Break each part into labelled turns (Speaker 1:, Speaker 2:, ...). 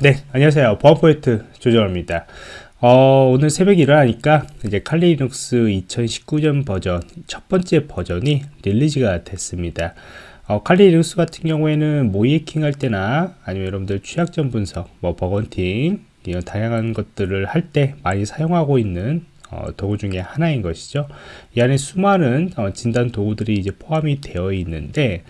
Speaker 1: 네, 안녕하세요. 보안 프로젝트 조정원입니다. 어, 오늘 새벽에 일어나니까 이제 Kali Linux 2019년 버전 첫 번째 버전이 release가 됐습니다. 어, Kali Linux 같은 경우에는 모의해킹 할 때나 아니면 여러분들 취약점 분석, 뭐 bug hunting 이런 다양한 것들을 할 때 많이 사용하고 있는 어, 도구 중에 하나인 것이죠. 이 안에 수많은 어, 진단 도구들이 이제 포함이 되어 있는데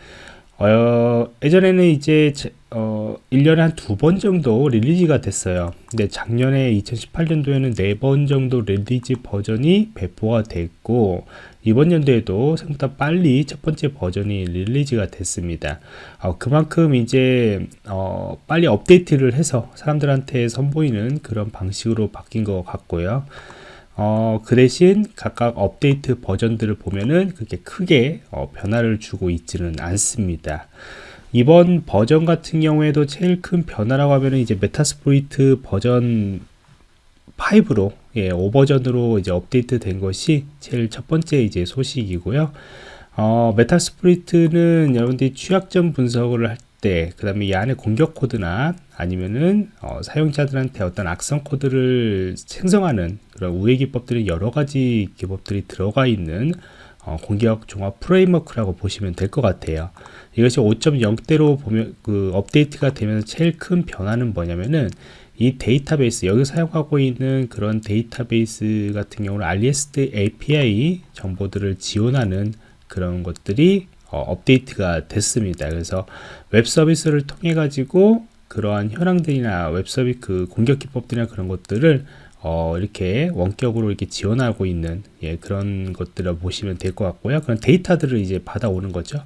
Speaker 1: 어, 예전에는 이제 어, 1년에 한 두 번 정도 release가 됐어요. 근데 작년에 2018년도에는 네 번 정도 release 버전이 배포가 됐고 이번 연도에도 생각보다 빨리 첫 번째 버전이 release가 됐습니다. 어, 그만큼 이제 어, 빨리 업데이트를 해서 사람들한테 선보이는 그런 방식으로 바뀐 것 같고요. 어, 그 대신 각각 업데이트 버전들을 보면은 그렇게 크게 어, 변화를 주고 있지는 않습니다. 이번 버전 같은 경우에도 제일 큰 변화라고 하면은 이제 Metasploit 버전 5로 예, 5버전으로 이제 업데이트 된 것이 제일 첫 번째 이제 소식이고요. 어, Metasploit는 여러분들이 취약점 분석을 할 때, 그 다음에 이 안에 공격 코드나 아니면은 어, 사용자들한테 어떤 악성 코드를 생성하는 그런 우회 기법들이 여러 가지 기법들이 들어가 있는 어, 공격 종합 framework라고 보시면 될 것 같아요. 이것이 5.0대로 보면 그 업데이트가 되면서 제일 큰 변화는 뭐냐면은 이 데이터베이스 여기 사용하고 있는 그런 데이터베이스 같은 경우는 REST API 정보들을 지원하는 그런 것들이 어, 업데이트가 됐습니다. 그래서 웹 서비스를 통해 가지고 그러한 현황들이나 웹 서비스 그 공격 기법들이나 그런 것들을 어, 이렇게 원격으로 이렇게 지원하고 있는 예, 그런 것들을 보시면 될 것 같고요. 그런 데이터들을 이제 받아오는 거죠.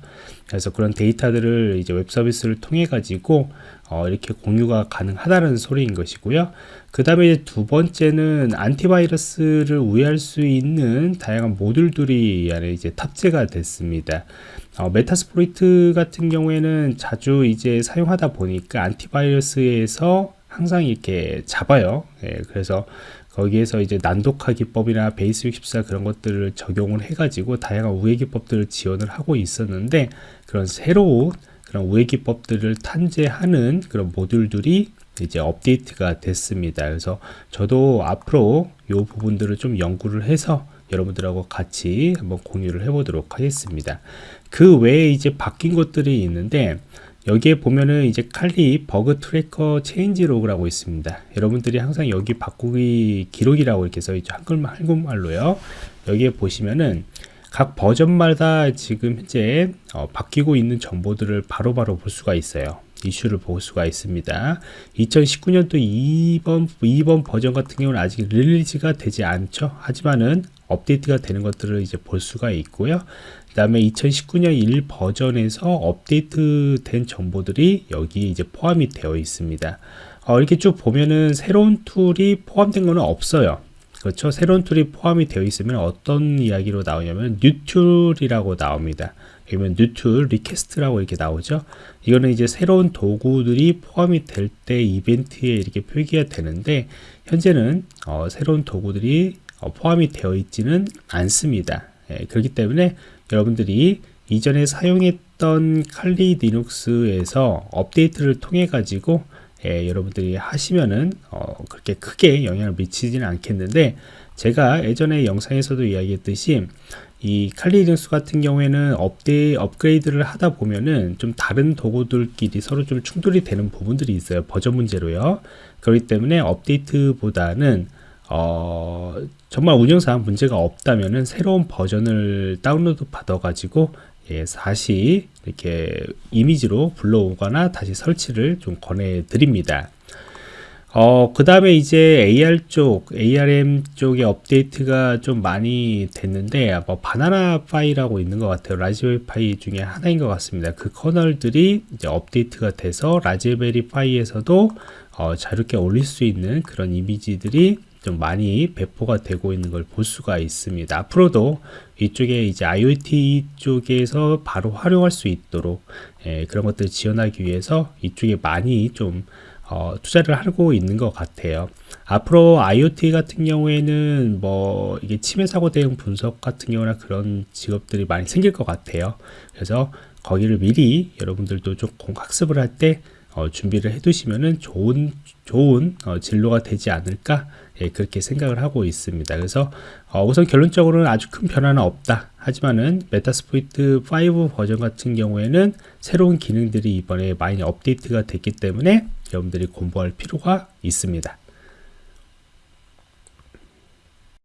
Speaker 1: 그래서 그런 데이터들을 이제 웹 서비스를 통해 가지고 어, 이렇게 공유가 가능하다는 소리인 것이고요. 그 다음에 두 번째는 안티바이러스를 우회할 수 있는 다양한 모듈들이 안에 이제 탑재가 됐습니다. 어, Metasploit 같은 경우에는 자주 이제 사용하다 보니까 안티바이러스에서 항상 이렇게 잡아요. 예, 그래서 거기에서 이제 난독화 기법이나 Base 64 그런 것들을 적용을 해가지고 다양한 우회 기법들을 지원을 하고 있었는데 그런 새로운 그런 우회 기법들을 탑재하는 그런 모듈들이 이제 업데이트가 됐습니다. 그래서 저도 앞으로 이 부분들을 좀 연구를 해서 여러분들하고 같이 한번 공유를 해보도록 하겠습니다. 그 외에 이제 바뀐 것들이 있는데 여기에 보면은 이제 칼리 버그 트래커 체인지 로그라고 있습니다. 여러분들이 항상 여기 바꾸기 기록이라고 이렇게 써있죠. 한글말, 한국말로요. 여기에 보시면은 각 버전마다 지금 현재 어, 바뀌고 있는 정보들을 바로바로 바로 볼 수가 있어요. 이슈를 볼 수가 있습니다. 2019년도 2번, 2번 버전 같은 경우는 아직 release가 되지 않죠. 하지만은 업데이트가 되는 것들을 이제 볼 수가 있고요. 그 다음에 2019년 1 버전에서 업데이트 된 정보들이 여기 이제 포함이 되어 있습니다. 어, 이렇게 쭉 보면은 새로운 tool이 포함된 거는 없어요. 그렇죠. 새로운 tool이 포함이 되어 있으면 어떤 이야기로 나오냐면 new tool이라고 나옵니다. 그러면 new tool request라고 이렇게 나오죠. 이거는 이제 새로운 도구들이 포함이 될 때 이벤트에 이렇게 표기가 되는데 현재는 어, 새로운 도구들이 어, 포함이 되어 있지는 않습니다. 예, 그렇기 때문에 여러분들이 이전에 사용했던 칼리 리눅스에서 업데이트를 통해 가지고 예, 여러분들이 하시면은 어, 그렇게 크게 영향을 미치지는 않겠는데 제가 예전에 영상에서도 이야기했듯이 이 Kali Linux 같은 경우에는 업데이 업그레이드를 하다 보면은 좀 다른 도구들끼리 서로 좀 충돌이 되는 부분들이 있어요 버전 문제로요 그렇기 때문에 업데이트보다는 어, 정말 운영상 문제가 없다면은 새로운 버전을 다운로드 받아 가지고 예, 다시 이렇게 이미지로 불러오거나 다시 설치를 좀 권해 드립니다 어, 그 다음에 이제 AR 쪽, ARM 쪽의 업데이트가 좀 많이 됐는데, 뭐, Banana Pi라고 있는 것 같아요. Raspberry Pi 중에 하나인 것 같습니다. 그 커널들이 이제 업데이트가 돼서 Raspberry Pi에서도 어, 자유롭게 올릴 수 있는 그런 이미지들이 좀 많이 배포가 되고 있는 걸 볼 수가 있습니다. 앞으로도 이쪽에 이제 IoT 쪽에서 바로 활용할 수 있도록 예, 그런 것들을 지원하기 위해서 이쪽에 많이 좀 어, 투자를 하고 있는 것 같아요. 앞으로 IoT 같은 경우에는 뭐 이게 침해 사고 대응 분석 같은 경우나 그런 직업들이 많이 생길 것 같아요. 그래서 거기를 미리 여러분들도 조금 학습을 할때 어, 준비를 해두시면은 좋은 좋은 어, 진로가 되지 않을까 예, 그렇게 생각을 하고 있습니다. 그래서 어, 우선 결론적으로는 아주 큰 변화는 없다. 하지만은 메타스포이트 5 버전 같은 경우에는 새로운 기능들이 이번에 많이 업데이트가 됐기 때문에 여러분들이 공부할 필요가 있습니다.